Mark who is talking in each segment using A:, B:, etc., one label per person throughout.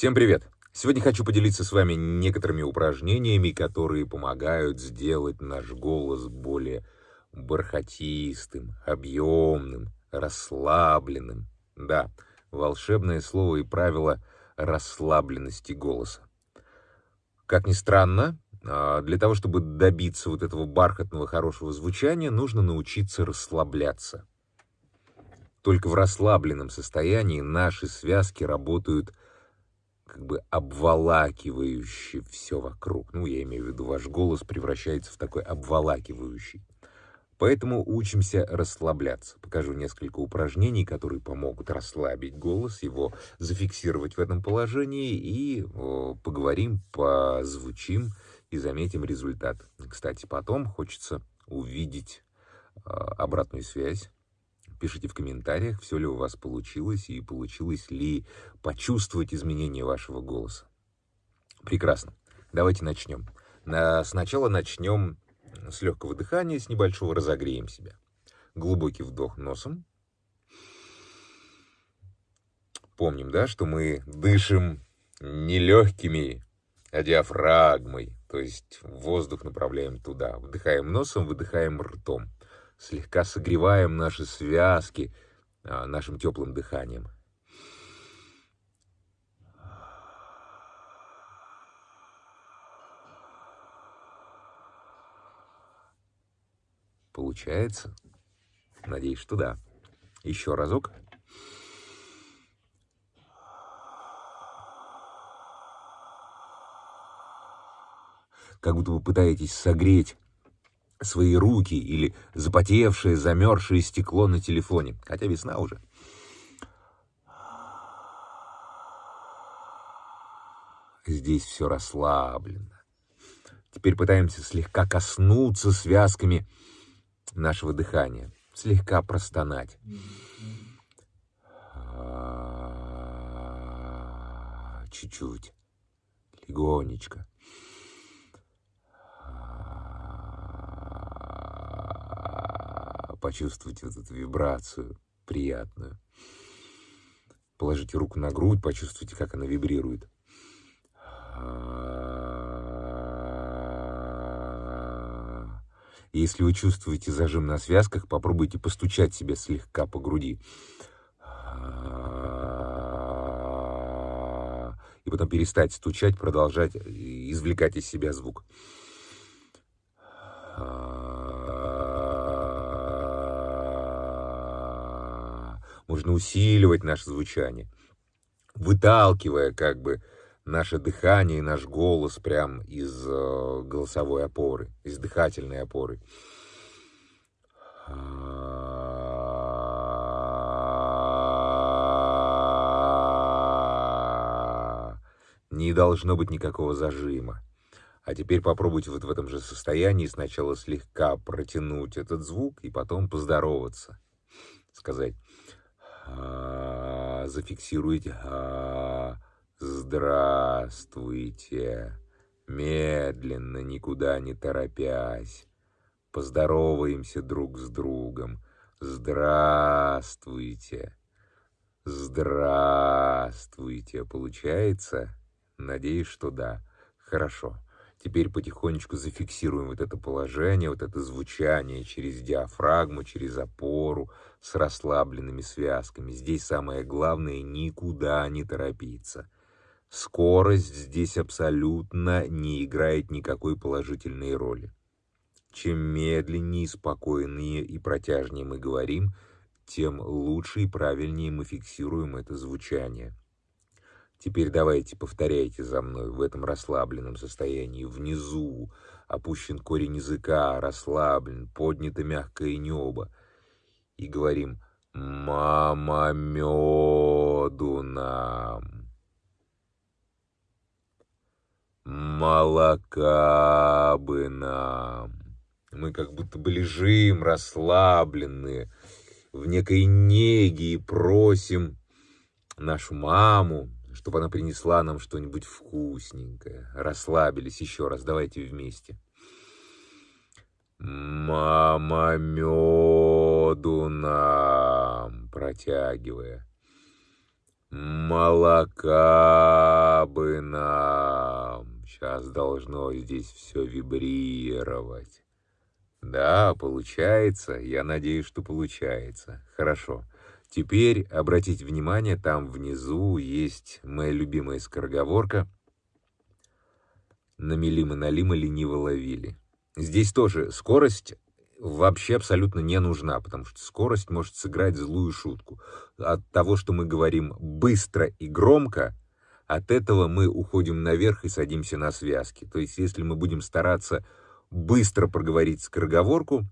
A: Всем привет! Сегодня хочу поделиться с вами некоторыми упражнениями, которые помогают сделать наш голос более бархатистым, объемным, расслабленным. Да, волшебное слово и правило расслабленности голоса. Как ни странно, а, для того, чтобы добиться вот этого бархатного хорошего звучания, нужно научиться расслабляться. Только в расслабленном состоянии наши связки работают как бы обволакивающе все вокруг. Ну, я имею в виду, ваш голос превращается в такой обволакивающий. Поэтому учимся расслабляться. Покажу несколько упражнений, которые помогут расслабить голос, его зафиксировать в этом положении и о, поговорим, позвучим и заметим результат. Кстати, потом хочется увидеть э, обратную связь Пишите в комментариях, все ли у вас получилось и получилось ли почувствовать изменение вашего голоса. Прекрасно. Давайте начнем. На... Сначала начнем с легкого дыхания, с небольшого разогреем себя. Глубокий вдох носом. Помним, да, что мы дышим не легкими, а диафрагмой, то есть воздух направляем туда. Вдыхаем носом, выдыхаем ртом слегка согреваем наши связки а, нашим теплым дыханием. Получается? Надеюсь, что да. Еще разок. Как будто вы пытаетесь согреть свои руки или запотевшее, замерзшее стекло на телефоне, хотя весна уже. Здесь все расслаблено. Теперь пытаемся слегка коснуться связками нашего дыхания, слегка простонать. Чуть-чуть, легонечко. Почувствуйте вот эту вибрацию приятную. Положите руку на грудь, почувствуйте, как она вибрирует. Если вы чувствуете зажим на связках, попробуйте постучать себе слегка по груди. И потом перестать стучать, продолжать извлекать из себя звук. Можно усиливать наше звучание, выталкивая как бы наше дыхание и наш голос прям из э, голосовой опоры, из дыхательной опоры. Не должно быть никакого зажима. А теперь попробуйте вот в этом же состоянии сначала слегка протянуть этот звук и потом поздороваться. Сказать а, зафиксируйте. А, здравствуйте. Медленно, никуда не торопясь. Поздороваемся друг с другом. Здравствуйте. Здравствуйте. Получается? Надеюсь, что да. Хорошо. Теперь потихонечку зафиксируем вот это положение, вот это звучание через диафрагму, через опору, с расслабленными связками. Здесь самое главное — никуда не торопиться. Скорость здесь абсолютно не играет никакой положительной роли. Чем медленнее, спокойнее и протяжнее мы говорим, тем лучше и правильнее мы фиксируем это звучание. Теперь давайте повторяйте за мной в этом расслабленном состоянии. Внизу опущен корень языка, расслаблен, поднято мягкое небо. И говорим «Мама меду нам». Молока бы нам. Мы как будто бы лежим расслабленные в некой неге и просим нашу маму, чтобы она принесла нам что-нибудь вкусненькое. Расслабились еще раз, давайте вместе. Мама меду нам, протягивая. Молока бы нам. Сейчас должно здесь все вибрировать. Да, получается. Я надеюсь, что получается. Хорошо. Теперь обратите внимание, там внизу есть моя любимая скороговорка. Намели мы налима лениво ловили. Здесь тоже скорость вообще абсолютно не нужна, потому что скорость может сыграть злую шутку. От того, что мы говорим быстро и громко, от этого мы уходим наверх и садимся на связки. То есть, если мы будем стараться быстро проговорить скороговорку,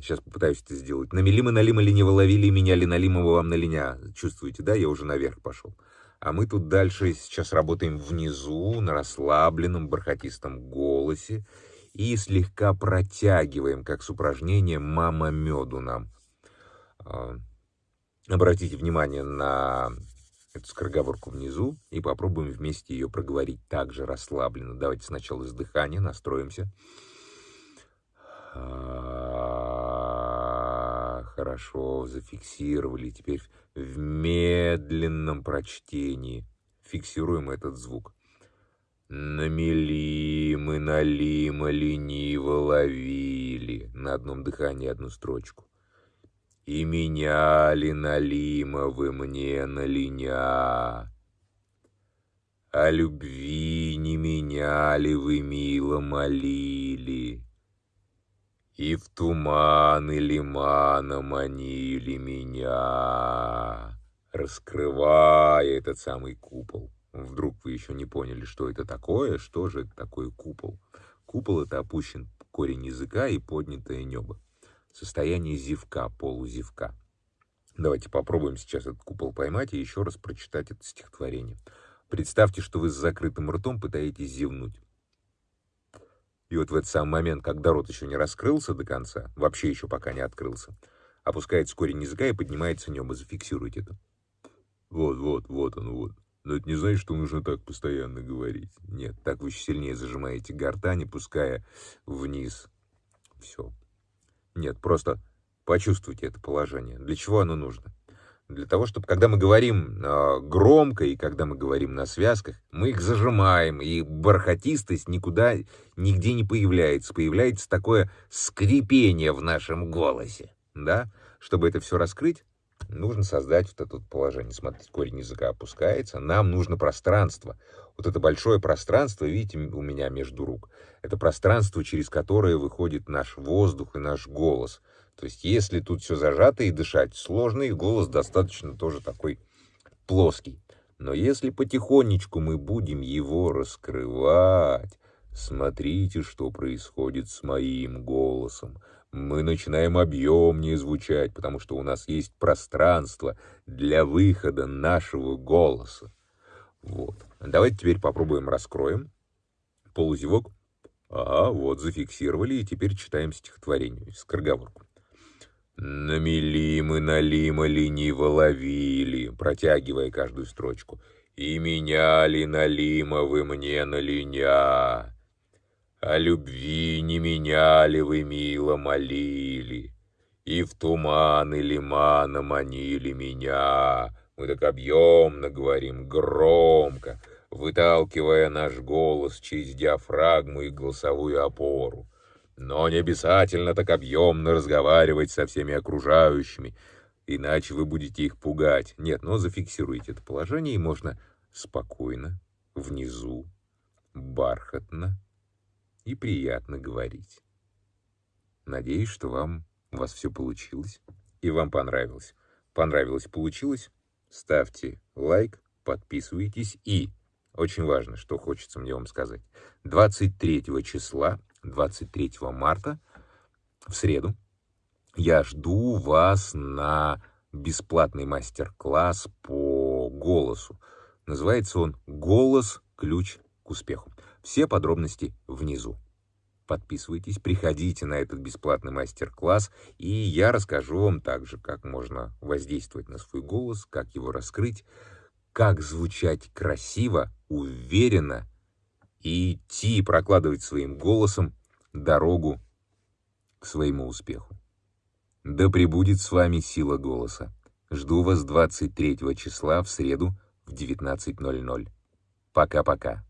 A: сейчас попытаюсь это сделать. Намели мы налима лениво ловили, меняли налимого вам на линя. Чувствуете, да? Я уже наверх пошел. А мы тут дальше сейчас работаем внизу, на расслабленном, бархатистом голосе и слегка протягиваем, как с упражнением «Мама меду нам». А, обратите внимание на эту скороговорку внизу и попробуем вместе ее проговорить также расслабленно. Давайте сначала с дыхания настроимся. А, хорошо, зафиксировали. Теперь в медленном прочтении фиксируем этот звук. Намели мы налима лениво ловили на одном дыхании одну строчку. И меняли налима вы мне на линя. О любви не меняли вы, мило молили. И в туман и лимана манили меня, раскрывая этот самый купол. Вдруг вы еще не поняли, что это такое, что же это такое купол. Купол — это опущен корень языка и поднятое небо. Состояние зевка, полузевка. Давайте попробуем сейчас этот купол поймать и еще раз прочитать это стихотворение. Представьте, что вы с закрытым ртом пытаетесь зевнуть. И вот в этот самый момент, когда рот еще не раскрылся до конца, вообще еще пока не открылся, опускается корень языка и поднимается небо. Зафиксируйте это. Вот, вот, вот он, вот. Но это не значит, что нужно так постоянно говорить. Нет, так вы еще сильнее зажимаете гортань, пуская вниз. Все. Нет, просто почувствуйте это положение. Для чего оно нужно? Для того, чтобы, когда мы говорим э, громко и когда мы говорим на связках, мы их зажимаем, и бархатистость никуда, нигде не появляется. Появляется такое скрипение в нашем голосе, да? Чтобы это все раскрыть, нужно создать вот это положение. Смотрите, корень языка опускается. Нам нужно пространство. Вот это большое пространство, видите, у меня между рук. Это пространство, через которое выходит наш воздух и наш голос. То есть, если тут все зажато и дышать сложно, и голос достаточно тоже такой плоский. Но если потихонечку мы будем его раскрывать, смотрите, что происходит с моим голосом мы начинаем объемнее звучать, потому что у нас есть пространство для выхода нашего голоса. Вот. Давайте теперь попробуем раскроем. Полузевок. Ага, вот, зафиксировали, и теперь читаем стихотворение, скороговорку. Намели мы налима лениво ловили, протягивая каждую строчку. И меняли налима вы мне на линя. О любви не меняли вы, мило молили, И в туман и лимана манили меня. Мы так объемно говорим, громко, Выталкивая наш голос через диафрагму и голосовую опору. Но не обязательно так объемно разговаривать со всеми окружающими, иначе вы будете их пугать. Нет, но зафиксируйте это положение, и можно спокойно, внизу, бархатно, и приятно говорить. Надеюсь, что вам у вас все получилось и вам понравилось. Понравилось, получилось? Ставьте лайк, подписывайтесь и, очень важно, что хочется мне вам сказать, 23 числа, 23 марта, в среду, я жду вас на бесплатный мастер-класс по голосу. Называется он «Голос. Ключ к успеху». Все подробности внизу. Подписывайтесь, приходите на этот бесплатный мастер-класс, и я расскажу вам также, как можно воздействовать на свой голос, как его раскрыть, как звучать красиво, уверенно и идти, прокладывать своим голосом дорогу к своему успеху. Да пребудет с вами сила голоса. Жду вас 23 числа в среду в 19.00. Пока-пока.